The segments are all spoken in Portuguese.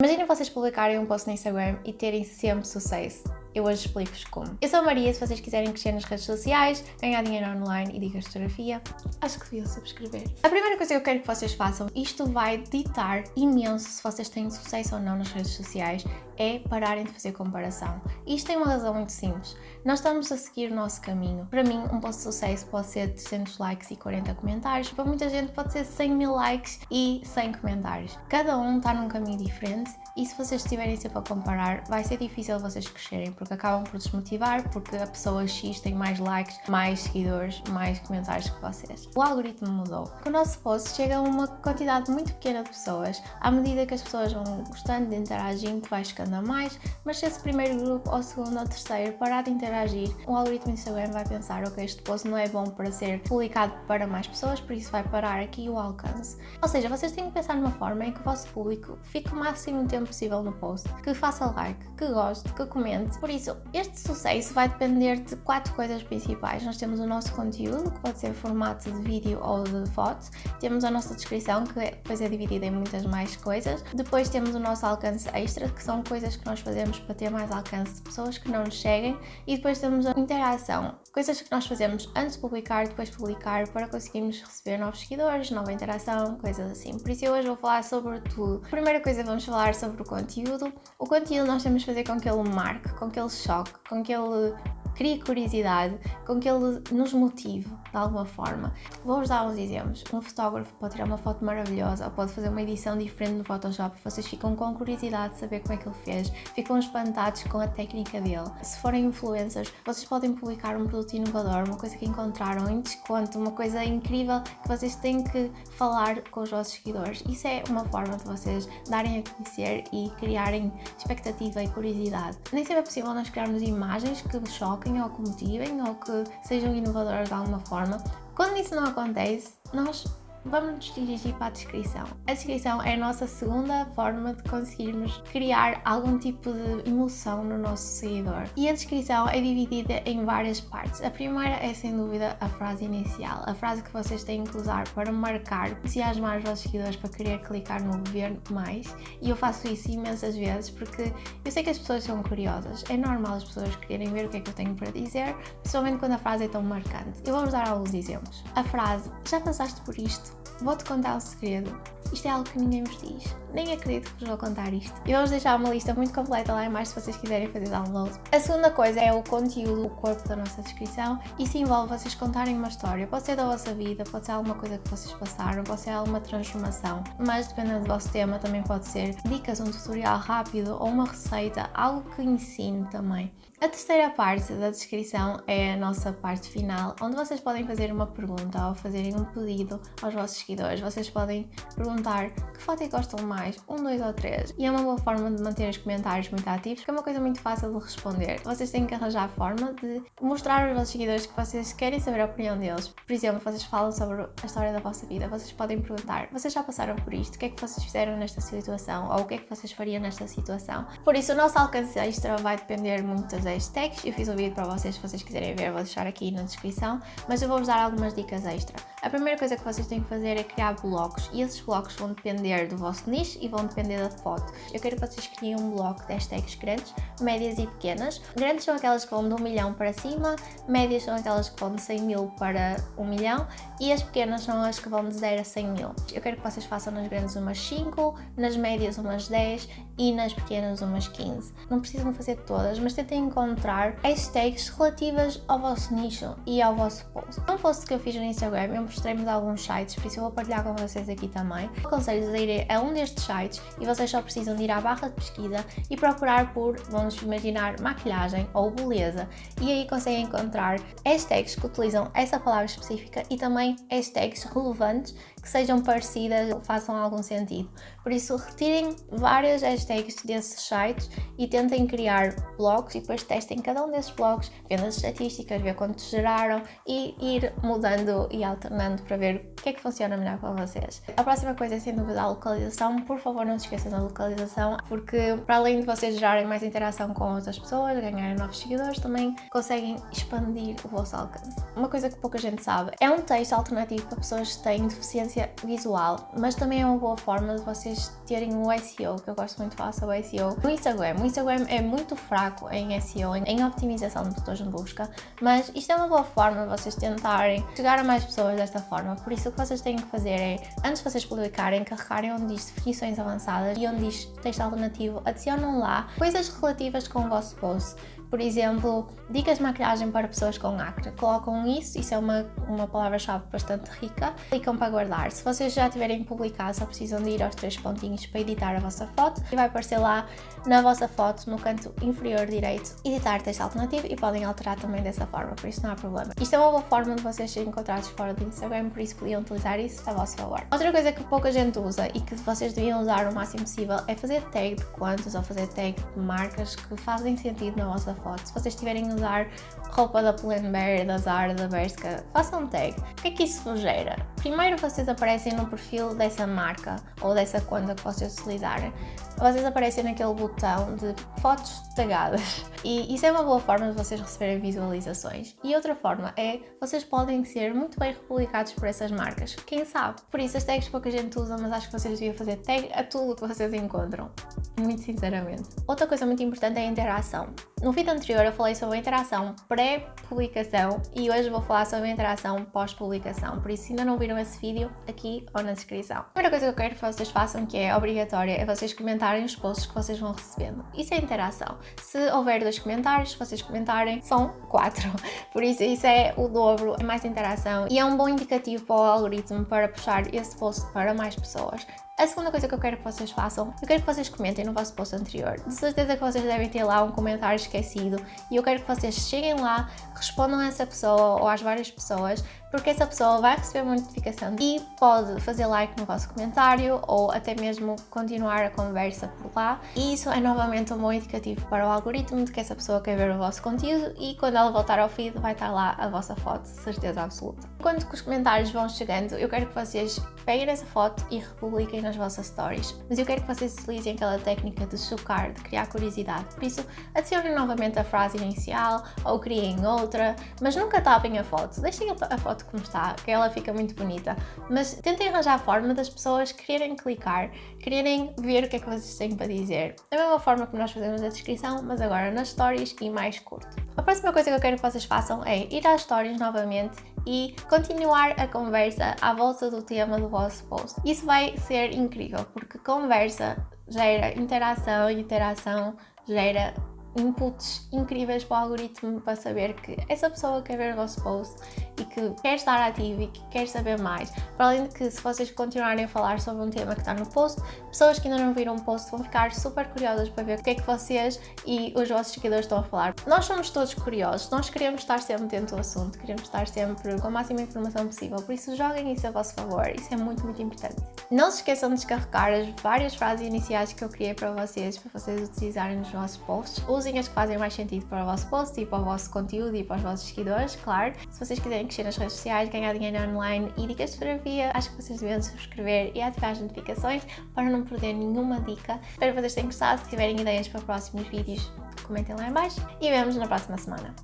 Imaginem vocês publicarem um post no Instagram e terem sempre sucesso. Eu hoje explico-vos como. Eu sou a Maria, se vocês quiserem crescer nas redes sociais, ganhar dinheiro online e dicas de fotografia, acho que deviam subscrever. A primeira coisa que eu quero que vocês façam, isto vai ditar imenso se vocês têm sucesso ou não nas redes sociais, é pararem de fazer comparação. Isto tem uma razão muito simples. Nós estamos a seguir o nosso caminho. Para mim, um post de sucesso pode ser 300 likes e 40 comentários. Para muita gente pode ser 100 mil likes e 100 comentários. Cada um está num caminho diferente e se vocês estiverem sempre a comparar, vai ser difícil vocês crescerem, porque acabam por desmotivar, porque a pessoa X tem mais likes, mais seguidores, mais comentários que vocês. O algoritmo mudou. O nosso post chega a uma quantidade muito pequena de pessoas. À medida que as pessoas vão gostando de interagir, vai chegando a mais, mas se esse primeiro grupo, ou segundo ou terceiro, parar de interagir, o algoritmo Instagram vai pensar, ok, este post não é bom para ser publicado para mais pessoas, por isso vai parar aqui o alcance. Ou seja, vocês têm que pensar numa forma em que o vosso público fique o máximo tempo possível no post, que faça like, que goste, que comente. Por isso, este sucesso vai depender de quatro coisas principais. Nós temos o nosso conteúdo, que pode ser formato de vídeo ou de foto. Temos a nossa descrição, que depois é dividida em muitas mais coisas. Depois temos o nosso alcance extra, que são coisas que nós fazemos para ter mais alcance de pessoas que não nos seguem. E depois temos a interação, coisas que nós fazemos antes de publicar, depois de publicar, para conseguirmos receber novos seguidores, nova interação, coisas assim. Por isso eu hoje vou falar sobre tudo. A primeira coisa vamos falar sobre sobre o conteúdo. O conteúdo nós temos de fazer com que ele marque, com que ele choque, com que ele crie curiosidade, com que ele nos motive de alguma forma. Vou-vos dar uns exemplos. Um fotógrafo pode tirar uma foto maravilhosa ou pode fazer uma edição diferente no Photoshop vocês ficam com curiosidade de saber como é que ele fez, ficam espantados com a técnica dele. Se forem influencers, vocês podem publicar um produto inovador, uma coisa que encontraram em desconto, uma coisa incrível que vocês têm que falar com os vossos seguidores. Isso é uma forma de vocês darem a conhecer e criarem expectativa e curiosidade. Nem sempre é possível nós criarmos imagens que choquem ou que motivem ou que sejam inovadoras de alguma forma. Quando isso não acontece, nós vamos nos dirigir para a descrição. A descrição é a nossa segunda forma de conseguirmos criar algum tipo de emoção no nosso seguidor. E a descrição é dividida em várias partes. A primeira é sem dúvida a frase inicial, a frase que vocês têm que usar para marcar, entusiasmar os vossos seguidores para querer clicar no ver mais. E eu faço isso imensas vezes porque eu sei que as pessoas são curiosas. É normal as pessoas quererem ver o que é que eu tenho para dizer, principalmente quando a frase é tão marcante. Eu vou-vos dar alguns exemplos. A frase, já passaste por isto? Vou-te contar um segredo. Isto é algo que ninguém vos diz. Nem acredito que vos vou contar isto. E vou-vos deixar uma lista muito completa lá embaixo se vocês quiserem fazer download. A segunda coisa é o conteúdo, o corpo da nossa descrição. Isso envolve vocês contarem uma história. Pode ser da vossa vida, pode ser alguma coisa que vocês passaram, pode ser alguma transformação. Mas dependendo do vosso tema também pode ser dicas, um tutorial rápido ou uma receita, algo que ensine também. A terceira parte da descrição é a nossa parte final, onde vocês podem fazer uma pergunta ou fazerem um pedido aos vossos seguidores. Vocês podem perguntar que foto é que gostam mais, um, dois ou três. E é uma boa forma de manter os comentários muito ativos, que é uma coisa muito fácil de responder. Vocês têm que arranjar a forma de mostrar aos vossos seguidores que vocês querem saber a opinião deles. Por exemplo, vocês falam sobre a história da vossa vida, vocês podem perguntar, vocês já passaram por isto? O que é que vocês fizeram nesta situação? Ou o que é que vocês fariam nesta situação? Por isso, o nosso alcance extra vai depender muito das hashtags. Eu fiz um vídeo para vocês, se vocês quiserem ver, vou deixar aqui na descrição, mas eu vou-vos dar algumas dicas extra. A primeira coisa que vocês têm que fazer é criar blocos e esses blocos vão depender do vosso nicho e vão depender da foto. Eu quero que vocês criem um bloco de hashtags grandes, médias e pequenas. Grandes são aquelas que vão de 1 milhão para cima, médias são aquelas que vão de 100 mil para 1 milhão e as pequenas são as que vão de 0 a 100 mil. Eu quero que vocês façam nas grandes umas 5, nas médias umas 10 e nas pequenas umas 15. Não precisam fazer todas, mas tentem encontrar hashtags relativas ao vosso nicho e ao vosso post. Um post que eu fiz no Instagram, mostrei-me de alguns sites, por isso eu vou partilhar com vocês aqui também. Aconselho-vos a ir a um destes sites e vocês só precisam de ir à barra de pesquisa e procurar por, vamos imaginar, maquilhagem ou beleza e aí conseguem encontrar hashtags que utilizam essa palavra específica e também hashtags relevantes que sejam parecidas ou façam algum sentido. Por isso, retirem várias hashtags desses sites e tentem criar blogs e depois testem cada um desses blogs, vendo as estatísticas, ver quantos geraram e ir mudando e alternando experimento para ver o que é que funciona melhor para vocês. A próxima coisa é sem dúvida a localização. Por favor, não se esqueçam da localização, porque para além de vocês gerarem mais interação com outras pessoas, ganharem novos seguidores, também conseguem expandir o vosso alcance. Uma coisa que pouca gente sabe, é um texto alternativo para pessoas que têm deficiência visual, mas também é uma boa forma de vocês terem o SEO, que eu gosto muito de falar sobre o SEO, no Instagram. O Instagram é muito fraco em SEO, em optimização de botões de busca, mas isto é uma boa forma de vocês tentarem chegar a mais pessoas desta forma, por isso que vocês têm que fazer é, antes de vocês publicarem, carregarem onde diz definições avançadas e onde diz texto alternativo, adicionam lá coisas relativas com o vosso post. Por exemplo, dicas de maquilhagem para pessoas com acne. Colocam isso, isso é uma, uma palavra-chave bastante rica. Clicam para guardar. Se vocês já tiverem publicado, só precisam de ir aos três pontinhos para editar a vossa foto e vai aparecer lá na vossa foto, no canto inferior direito, editar texto alternativo e podem alterar também dessa forma, por isso não há problema. Isto é uma boa forma de vocês serem encontrados fora do Instagram, por isso podiam utilizar isso a vosso favor. Outra coisa que pouca gente usa e que vocês deviam usar o máximo possível é fazer tag de contas ou fazer tag de marcas que fazem sentido na vossa foto. Se vocês estiverem a usar roupa da Pull&Bear, da Zara, da Bershka, façam tag. O que é que isso vos gera? Primeiro vocês aparecem no perfil dessa marca ou dessa conta que vocês utilizarem. Vocês aparecem naquele botão de fotos tagadas e isso é uma boa forma de vocês receberem visualizações. E outra forma é, vocês podem ser muito bem republicados por essas marcas, quem sabe? Por isso as tags pouca gente usa, mas acho que vocês deviam fazer tag a tudo que vocês encontram, muito sinceramente. Outra coisa muito importante é a interação. No vídeo anterior eu falei sobre a interação pré-publicação e hoje vou falar sobre a interação pós-publicação, por isso se ainda não viram esse vídeo, aqui ou na descrição. A primeira coisa que eu quero que vocês façam, que é obrigatória, é vocês comentarem os posts que vocês vão recebendo. Isso é interação. Se houver dois comentários, vocês comentarem, são quatro. Por isso, isso é o dobro, é mais interação e é um bom indicativo para o algoritmo para puxar esse post para mais pessoas. A segunda coisa que eu quero que vocês façam, eu quero que vocês comentem no vosso post anterior. De certeza que vocês devem ter lá um comentário esquecido e eu quero que vocês cheguem lá, respondam a essa pessoa ou às várias pessoas, porque essa pessoa vai receber uma notificação e pode fazer like no vosso comentário ou até mesmo continuar a conversa por lá. E isso é novamente um bom indicativo para o algoritmo de que essa pessoa quer ver o vosso conteúdo e quando ela voltar ao feed vai estar lá a vossa foto, certeza absoluta. Que os comentários vão chegando, eu quero que vocês peguem essa foto e republiquem nas vossas stories. Mas eu quero que vocês utilizem aquela técnica de chocar, de criar curiosidade. Por isso, adicionem novamente a frase inicial ou criem outra, mas nunca tapem a foto. Deixem a foto como está, que ela fica muito bonita. Mas tentem arranjar a forma das pessoas quererem clicar, quererem ver o que é que vocês têm para dizer. Da mesma forma que nós fazemos a descrição, mas agora nas stories e mais curto. A próxima coisa que eu quero que vocês façam é ir às stories novamente e continuar a conversa à volta do tema do vosso post. Isso vai ser incrível, porque conversa gera interação e interação gera inputs incríveis para o algoritmo para saber que essa pessoa quer ver o vosso post e que quer estar ativo e que quer saber mais. Para além de que se vocês continuarem a falar sobre um tema que está no post, pessoas que ainda não viram o post vão ficar super curiosas para ver o que é que vocês e os vossos seguidores estão a falar. Nós somos todos curiosos, nós queremos estar sempre dentro do assunto, queremos estar sempre com a máxima informação possível, por isso joguem isso a vosso favor, isso é muito, muito importante. Não se esqueçam de descarregar as várias frases iniciais que eu criei para vocês, para vocês utilizarem nos vossos posts. Usem as que fazem mais sentido para o vosso post e para o vosso conteúdo e para os vossos seguidores, claro. Se vocês quiserem crescer nas redes sociais, ganhar dinheiro online e dicas de fotografia, acho que vocês devem subscrever e ativar as notificações para não perder nenhuma dica. Espero que vocês tenham gostado. Se tiverem ideias para próximos vídeos, comentem lá em baixo e vemos na próxima semana.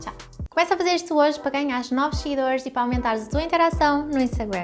Tchau! Começa a fazer isto hoje para ganhar novos seguidores e para aumentar a tua interação no Instagram.